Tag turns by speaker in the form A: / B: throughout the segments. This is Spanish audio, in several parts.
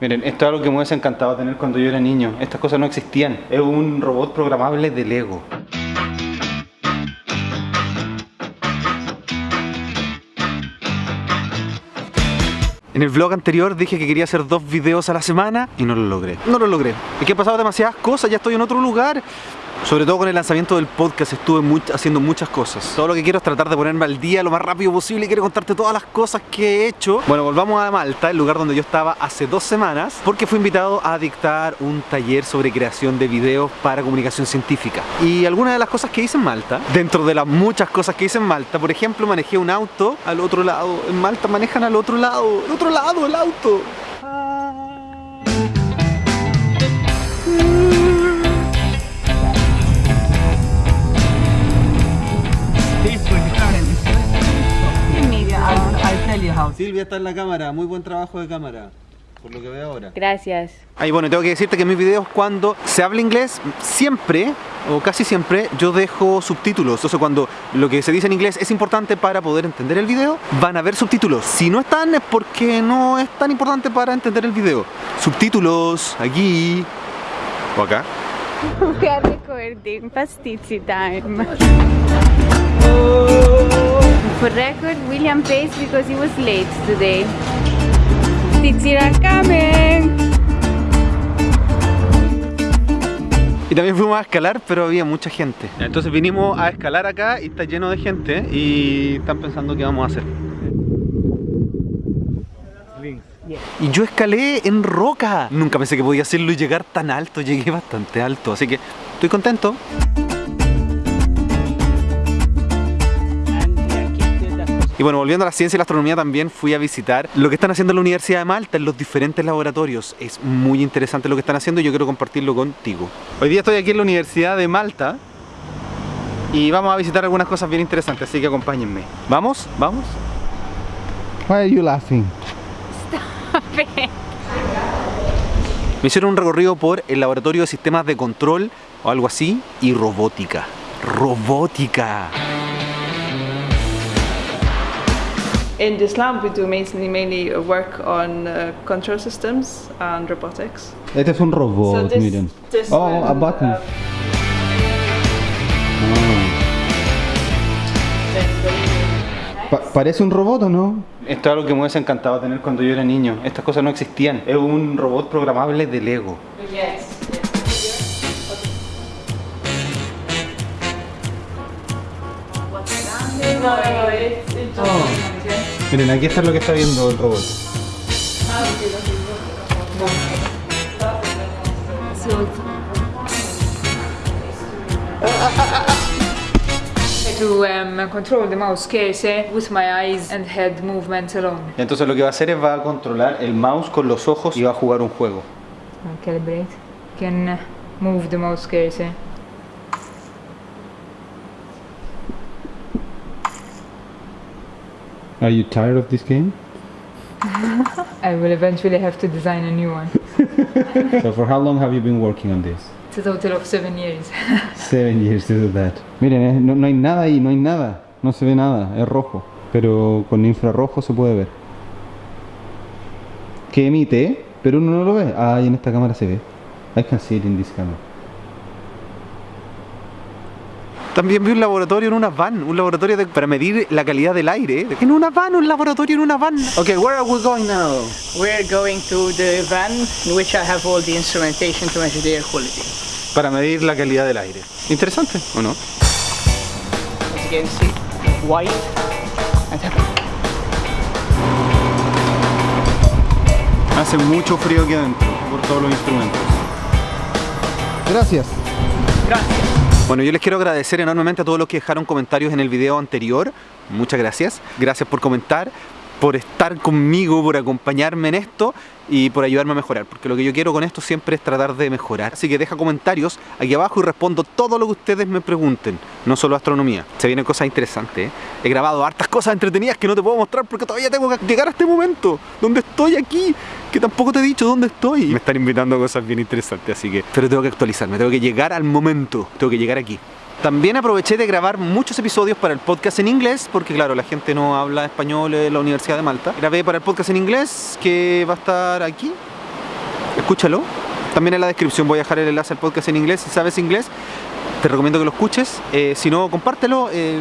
A: Miren, esto es algo que me hubiese encantado tener cuando yo era niño. Estas cosas no existían. Es un robot programable de Lego. En el vlog anterior dije que quería hacer dos videos a la semana y no lo logré. No lo logré. Es que he pasado demasiadas cosas, ya estoy en otro lugar. Sobre todo con el lanzamiento del podcast estuve haciendo muchas cosas. Todo lo que quiero es tratar de ponerme al día lo más rápido posible y quiero contarte todas las cosas que he hecho. Bueno, volvamos a Malta, el lugar donde yo estaba hace dos semanas, porque fui invitado a dictar un taller sobre creación de videos para comunicación científica. Y algunas de las cosas que hice en Malta, dentro de las muchas cosas que hice en Malta, por ejemplo, manejé un auto al otro lado. En Malta manejan al otro lado, al otro lado el auto. Silvia está en la cámara, muy buen trabajo de cámara por lo que veo ahora.
B: Gracias.
A: Ahí bueno, tengo que decirte que en mis videos cuando se habla inglés, siempre o casi siempre yo dejo subtítulos. Entonces cuando lo que se dice en inglés es importante para poder entender el video, van a haber subtítulos. Si no están es porque no es tan importante para entender el video. Subtítulos aquí o acá.
B: We are recording Pastizzi time. For record, William pays because he was late today. Are coming!
A: Y también fuimos a escalar, pero había mucha gente. Entonces vinimos a escalar acá y está lleno de gente y están pensando qué vamos a hacer. Y yo escalé en roca. Nunca pensé que podía hacerlo y llegar tan alto. Llegué bastante alto, así que estoy contento. Y bueno, volviendo a la ciencia y la astronomía también fui a visitar lo que están haciendo en la Universidad de Malta en los diferentes laboratorios. Es muy interesante lo que están haciendo y yo quiero compartirlo contigo. Hoy día estoy aquí en la Universidad de Malta y vamos a visitar algunas cosas bien interesantes, así que acompáñenme. ¿Vamos? ¿Vamos?
C: Why are you laughing?
A: Me hicieron un recorrido por el laboratorio de sistemas de control o algo así y robótica. ¡Robótica!
D: In this lab we do mainly, mainly work on uh, control systems and robotics.
C: Este es un robot,
D: So this-
C: miren.
D: this
C: oh,
D: will,
C: a button.
D: uh,
C: Pa- ¿Parece un robot o no?
A: Esto es algo que me hubiese encantado tener cuando yo era niño. Estas cosas no existían. Es un robot programable de Lego.
D: Yes. No, no,
A: Miren, aquí está lo que está viendo el robot.
E: to um, control the mouse cursor with my eyes and head movement alone.
A: Entonces lo que va a hacer es va a controlar el mouse con los ojos y va a jugar un juego.
E: Calibrate. Can uh, move the mouse cursor.
C: Are you tired of this game?
E: I will eventually have to design a new one.
C: so for how long have you been working on this?
E: It's a total of seven years.
C: Seven years to do that. Miren, eh, no, no hay nada ahí, no hay nada. No se ve nada, es rojo. Pero con infrarrojo se puede ver. Que emite, pero uno no lo ve. Ah, y en esta cámara se ve. I can see it in this camera.
A: También vi un laboratorio en una van, un laboratorio de- para medir la calidad del aire. En una van, un laboratorio en una van. Okay, where are we going now?
F: We're going to the van in which I have all the instrumentation to measure the air quality.
A: Para medir la calidad del aire. Interesante, ¿o no?
F: As you can see, white and
A: Hace mucho frío aquí adentro por todos los instrumentos.
C: Gracias.
A: Bueno, yo les quiero agradecer enormemente a todos los que dejaron comentarios en el video anterior. Muchas gracias. Gracias por comentar, por estar conmigo, por acompañarme en esto y por ayudarme a mejorar. Porque lo que yo quiero con esto siempre es tratar de mejorar. Así que deja comentarios aquí abajo y respondo todo lo que ustedes me pregunten. No solo astronomía. Se vienen cosas interesantes. ¿eh? He grabado hartas cosas entretenidas que no te puedo mostrar porque todavía tengo que llegar a este momento. Donde estoy aquí. Que tampoco te he dicho dónde estoy. Me están invitando a cosas bien interesantes. Así que... Pero tengo que actualizarme. Tengo que llegar al momento. Tengo que llegar aquí. También aproveché de grabar muchos episodios para el podcast en inglés, porque claro, la gente no habla español en la Universidad de Malta. Grabé para el podcast en inglés, que va a estar aquí, escúchalo. También en la descripción voy a dejar el enlace al podcast en inglés. Si sabes inglés, te recomiendo que lo escuches. Eh, si no, compártelo. eh,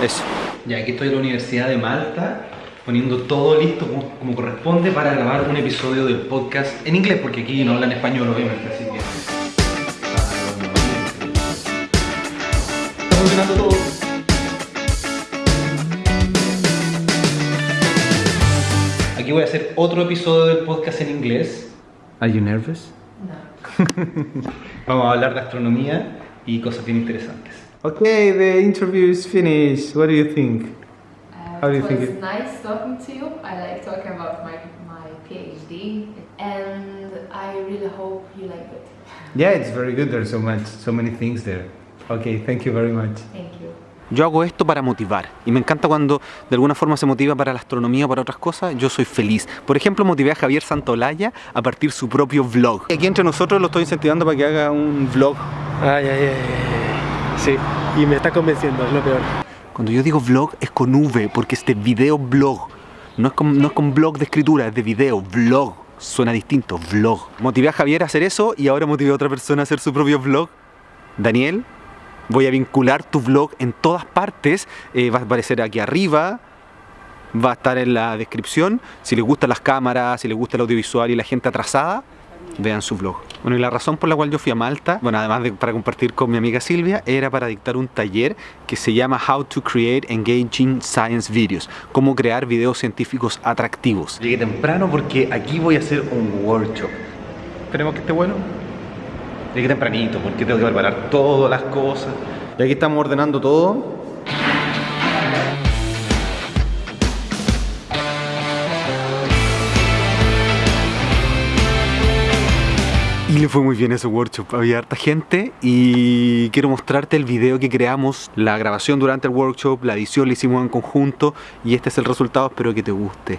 A: eso. Ya, aquí estoy en la Universidad de Malta, poniendo todo listo como, corresponde para grabar un episodio del podcast en inglés, porque aquí no hablan español, obviamente, así que... Funcionando todo. Aquí voy a hacer otro episodio del podcast en inglés. Are you nervous? No. Vamos a hablar de astronomía y cosas bien interesantes. Okay, the interview is finished. What do you think?
G: Uh,
A: How do you
G: it
A: think
G: was
A: it-
G: nice talking to you. I like talking about my, my PhD, and I really hope you like it.
A: Yeah, it's very good. There's so much, so many things there. Okay, thank you very much.
G: Thank you.
A: Yo hago esto para motivar y me encanta cuando de alguna forma se motiva para la astronomía o para otras cosas, yo soy feliz. Por ejemplo, motivé a Javier Santolaya a partir su propio vlog. Aquí entre nosotros lo estoy incentivando para que haga un vlog.
H: Ay, ay, ay, ay. Sí, y me está convenciendo, es lo peor.
A: Cuando yo digo vlog es con V, porque es de video blog. No es con, no es con blog de escritura, es de video, vlog. Suena distinto, vlog. Motivé a Javier a hacer eso y ahora motivé a otra persona a hacer su propio vlog. Daniel, voy a vincular tu vlog en todas partes. Eh, va a aparecer aquí arriba, va a estar en la descripción. Si les gustan las cámaras, si les gusta el audiovisual y la gente atrasada, vean su vlog. Bueno, y la razón por la cual yo fui a Malta, bueno, además de para compartir con mi amiga Silvia, era para dictar un taller que se llama How to Create Engaging Science Videos, cómo crear videos científicos atractivos. Llegué temprano porque aquí voy a hacer un workshop. Esperemos que esté bueno. Llegué tempranito porque tengo que preparar todas las cosas. Y aquí estamos ordenando todo. Y le fue muy bien ese workshop, había harta gente y quiero mostrarte el video que creamos, la grabación durante el workshop, la edición la hicimos en conjunto y este es el resultado, espero que te guste.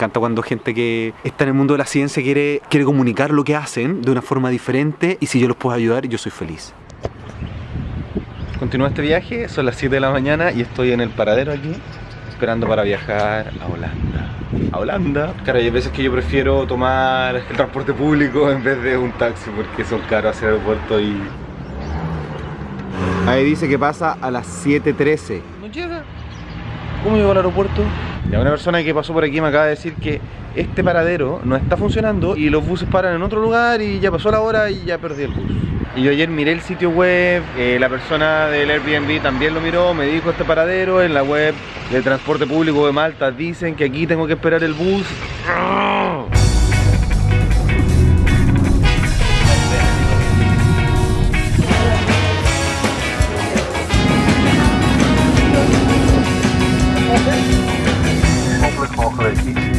A: encanta cuando gente que está en el mundo de la ciencia quiere, quiere comunicar lo que hacen de una forma diferente y si yo los puedo ayudar, yo soy feliz. Continúa este viaje, son las 7 de la mañana y estoy en el paradero aquí, esperando para viajar a Holanda. A Holanda. Claro, hay veces que yo prefiero tomar el transporte público en vez de un taxi porque son caros hacia el aeropuerto y... Ahí dice que pasa a las 7.13. No llega. ¿Cómo llegó al aeropuerto? Ya una persona que pasó por aquí me acaba de decir que este paradero no está funcionando y los buses paran en otro lugar y ya pasó la hora y ya perdí el bus. Y yo ayer miré el sitio web, eh, la persona del Airbnb también lo miró, me dijo este paradero en la web del transporte público de Malta dicen que aquí tengo que esperar el bus. Bye.